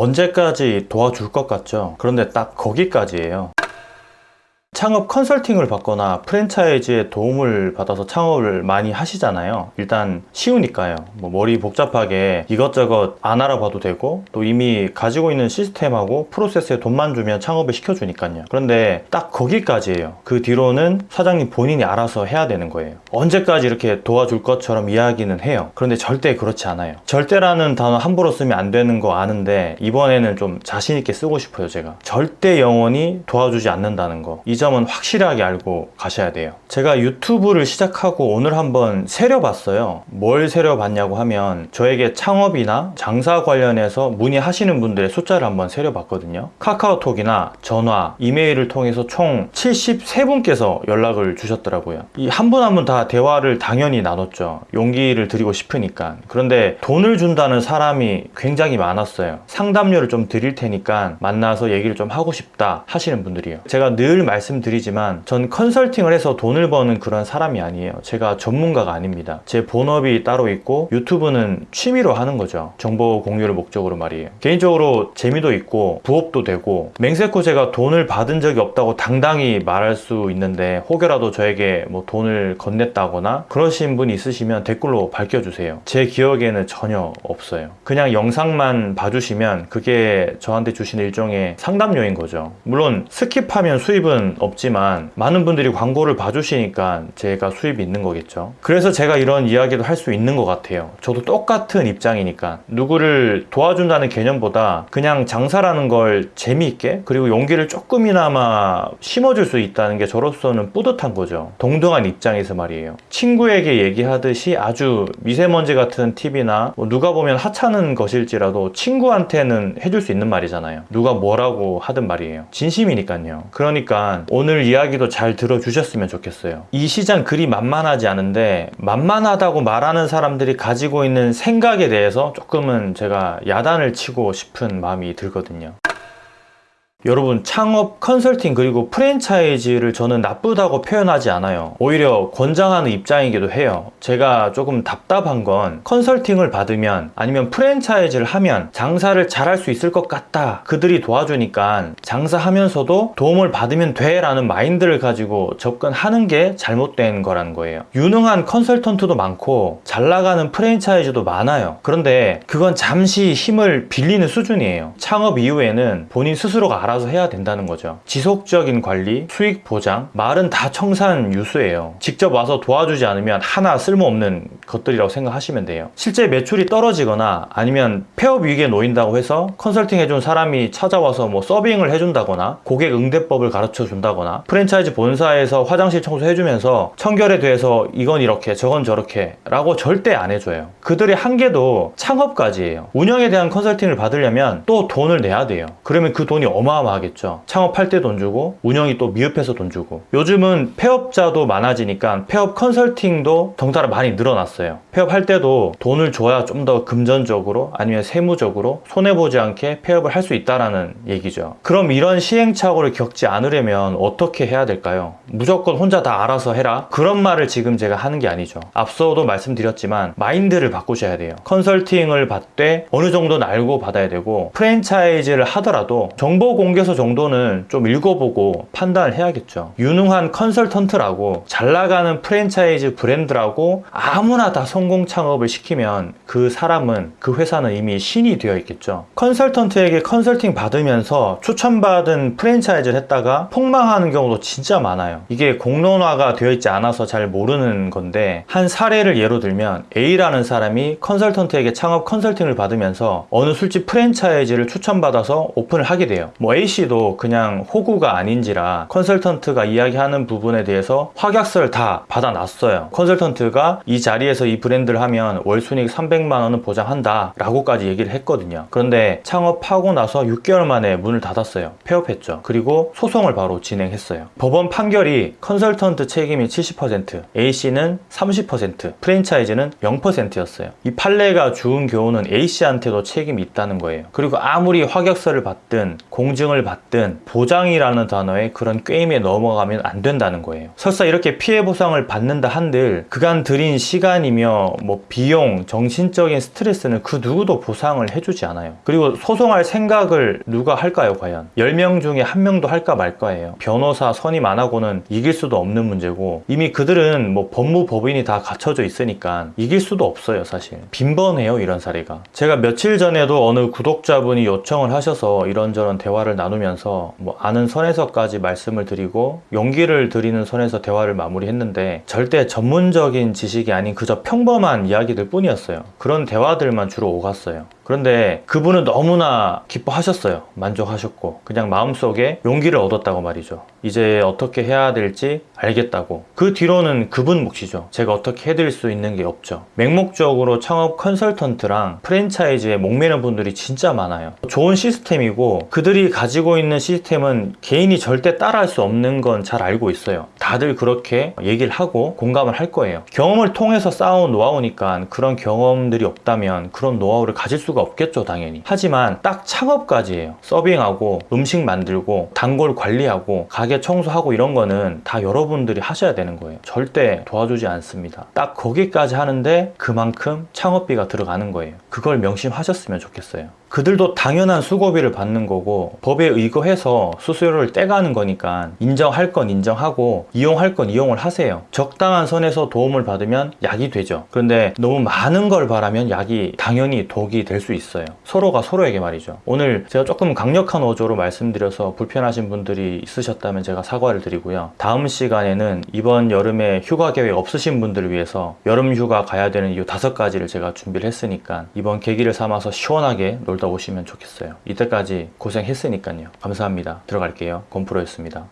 언제까지 도와줄 것 같죠? 그런데 딱 거기까지예요. 창업 컨설팅을 받거나 프랜차이즈의 도움을 받아서 창업을 많이 하시잖아요. 일단 쉬우니까요. 뭐 머리 복잡하게 이것저것 안 알아봐도 되고 또 이미 가지고 있는 시스템하고 프로세스에 돈만 주면 창업을 시켜주니까요. 그런데 딱 거기까지예요. 그 뒤로는 사장님 본인이 알아서 해야 되는 거예요. 언제까지 이렇게 도와줄 것처럼 이야기는 해요. 그런데 절대 그렇지 않아요. 절대라는 단어 함부로 쓰면 안 되는 거 아는데 이번에는 좀 자신 있게 쓰고 싶어요. 제가 절대 영원히 도와주지 않는다는 거. 이 점은 확실하게 알고 가셔야 돼요. 제가 유튜브를 시작하고 오늘 한번 세려봤어요. 뭘 세려봤냐고 하면 저에게 창업이나 장사 관련해서 문의하시는 분들의 숫자를 한번 세려봤거든요. 카카오톡이나 전화, 이메일을 통해서 총 73분께서 연락을 주셨더라고요. 이 한 분 한 분 다 대화를 당연히 나눴죠. 용기를 드리고 싶으니까. 그런데 돈을 준다는 사람이 굉장히 많았어요. 상담료를 좀 드릴 테니까 만나서 얘기를 좀 하고 싶다 하시는 분들이에요. 제가 늘 말씀 드리지만 전 컨설팅을 해서 돈을 버는 그런 사람이 아니에요. 제가 전문가가 아닙니다. 제 본업이 따로 있고 유튜브는 취미로 하는 거죠. 정보 공유를 목적으로 말이에요. 개인적으로 재미도 있고 부업도 되고 맹세코 제가 돈을 받은 적이 없다고 당당히 말할 수 있는데 혹여라도 저에게 뭐 돈을 건넸다거나 그러신 분 있으시면 댓글로 밝혀주세요. 제 기억에는 전혀 없어요. 그냥 영상만 봐주시면 그게 저한테 주신 일종의 상담료인 거죠. 물론 skip하면 수입은 없지만 많은 분들이 광고를 봐주시니까 제가 수입이 있는 거겠죠. 그래서 제가 이런 이야기도 할 수 있는 것 같아요. 저도 똑같은 입장이니까 누구를 도와준다는 개념보다 그냥 장사라는 걸 재미있게 그리고 용기를 조금이나마 심어줄 수 있다는 게 저로서는 뿌듯한 거죠. 동등한 입장에서 말이에요. 친구에게 얘기하듯이 아주 미세먼지 같은 팁이나 뭐 누가 보면 하찮은 것일지라도 친구한테는 해줄 수 있는 말이잖아요. 누가 뭐라고 하든 말이에요. 진심이니까요. 그러니까 오늘 이야기도 잘 들어주셨으면 좋겠어요. 이 시장 그리 만만하지 않은데 만만하다고 말하는 사람들이 가지고 있는 생각에 대해서 조금은 제가 야단을 치고 싶은 마음이 들거든요. 여러분 창업 컨설팅 그리고 프랜차이즈를 저는 나쁘다고 표현하지 않아요. 오히려 권장하는 입장이기도 해요. 제가 조금 답답한 건 컨설팅을 받으면 아니면 프랜차이즈를 하면 장사를 잘할 수 있을 것 같다. 그들이 도와주니까 장사하면서도 도움을 받으면 돼 라는 마인드를 가지고 접근하는 게 잘못된 거라는 거예요. 유능한 컨설턴트도 많고 잘 나가는 프랜차이즈도 많아요. 그런데 그건 잠시 힘을 빌리는 수준이에요. 창업 이후에는 본인 스스로가 알아 서 해야 된다는 거죠. 지속적인 관리, 수익 보장, 말은 다 청산 유수예요. 직접 와서 도와주지 않으면 하나 쓸모없는 것들이라고 생각하시면 돼요. 실제 매출이 떨어지거나 아니면 폐업 위기에 놓인다고 해서 컨설팅 해준 사람이 찾아와서 뭐 서빙을 해준다거나 고객 응대법을 가르쳐 준다거나 프랜차이즈 본사에서 화장실 청소 해주면서 청결에 대해서 이건 이렇게 저건 저렇게 라고 절대 안 해줘요. 그들의 한계도 창업까지예요. 운영에 대한 컨설팅을 받으려면 또 돈을 내야 돼요. 그러면 그 돈이 어마 어마 어마어마하겠죠. 창업할 때 돈 주고 운영이 또 미흡해서 돈 주고 요즘은 폐업자도 많아지니까 폐업 컨설팅도 덩달아 많이 늘어났어요. 폐업할 때도 돈을 줘야 좀 더 금전적으로 아니면 세무적으로 손해보지 않게 폐업을 할 수 있다라는 얘기죠. 그럼 이런 시행착오를 겪지 않으려면 어떻게 해야 될까요? 무조건 혼자 다 알아서 해라? 그런 말을 지금 제가 하는 게 아니죠. 앞서도 말씀드렸지만 마인드를 바꾸셔야 돼요. 컨설팅을 받되 어느 정도는 알고 받아야 되고 프랜차이즈를 하더라도 정보 공 개서 정도는 좀 읽어보고 판단을 해야겠죠. 유능한 컨설턴트라고 잘 나가는 프랜차이즈 브랜드라고 아무나 다 성공 창업을 시키면 그 사람은 그 회사는 이미 신이 되어 있겠죠. 컨설턴트에게 컨설팅 받으면서 추천받은 프랜차이즈를 했다가 폭망하는 경우도 진짜 많아요. 이게 공론화가 되어 있지 않아서 잘 모르는 건데 한 사례를 예로 들면 A라는 사람이 컨설턴트에게 창업 컨설팅을 받으면서 어느 술집 프랜차이즈를 추천받아서 오픈을 하게 돼요. 뭐 A씨도 그냥 호구가 아닌지라 컨설턴트가 이야기하는 부분에 대해서 확약서를 다 받아놨어요. 컨설턴트가 이 자리에서 이 브랜드를 하면 월 순익 300만 원은 보장한다 라고까지 얘기를 했거든요. 그런데 창업하고 나서 6개월 만에 문을 닫았어요. 폐업했죠. 그리고 소송을 바로 진행했어요. 법원 판결이 컨설턴트 책임이 70%, A씨는 30%, 프랜차이즈는 0%였어요. 이 판례가 주은 교훈은 A씨한테도 책임이 있다는 거예요. 그리고 아무리 확약서를 받든 공증 인증을 받든 보장이라는 단어에 그런 게임에 넘어가면 안 된다는 거예요. 설사 이렇게 피해 보상을 받는다 한들 그간 들인 시간이며 뭐 비용, 정신적인 스트레스는 그 누구도 보상을 해주지 않아요. 그리고 소송할 생각을 누가 할까요, 과연? 10명 중에 한 명도 할까 말까예요. 변호사 선임 안 하고는 이길 수도 없는 문제고 이미 그들은 뭐 법무법인이 다 갖춰져 있으니까 이길 수도 없어요, 사실. 빈번해요, 이런 사례가. 제가 며칠 전에도 어느 구독자분이 요청을 하셔서 이런저런 대화를 나누면서 뭐 아는 선에서까지 말씀을 드리고 용기를 드리는 선에서 대화를 마무리했는데 절대 전문적인 지식이 아닌 그저 평범한 이야기들 뿐이었어요. 그런 대화들만 주로 오갔어요. 그런데 그분은 너무나 기뻐하셨어요. 만족하셨고 그냥 마음속에 용기를 얻었다고 말이죠. 이제 어떻게 해야 될지 알겠다고. 그 뒤로는 그분 몫이죠. 제가 어떻게 해드릴 수 있는 게 없죠. 맹목적으로 창업 컨설턴트랑 프랜차이즈에 목매는 분들이 진짜 많아요. 좋은 시스템이고 그들이 가지고 있는 시스템은 개인이 절대 따라할 수 없는 건 잘 알고 있어요. 다들 그렇게 얘기를 하고 공감을 할 거예요. 경험을 통해서 쌓아온 노하우니까 그런 경험들이 없다면 그런 노하우를 가질 수가 없겠죠, 당연히. 하지만 딱 창업까지예요. 서빙하고 음식 만들고 단골 관리하고 가게 청소하고 이런 거는 다 여러분들이 하셔야 되는 거예요. 절대 도와주지 않습니다. 딱 거기까지 하는데 그만큼 창업비가 들어가는 거예요. 그걸 명심하셨으면 좋겠어요. 그들도 당연한 수고비를 받는 거고 법에 의거해서 수수료를 떼가는 거니까 인정할 건 인정하고 이용할 건 이용을 하세요. 적당한 선에서 도움을 받으면 약이 되죠. 그런데 너무 많은 걸 바라면 약이 당연히 독이 될 수 있어요. 서로가 서로에게 말이죠. 오늘 제가 조금 강력한 어조로 말씀드려서 불편하신 분들이 있으셨다면 제가 사과를 드리고요. 다음 시간에는 이번 여름에 휴가 계획 없으신 분들을 위해서 여름 휴가 가야 되는 이유 다섯 가지를 제가 준비를 했으니까 이번 계기를 삼아서 시원하게 놀다 오시면 좋겠어요. 이때까지 고생했으니까요. 감사합니다. 들어갈게요. 건프로였습니다.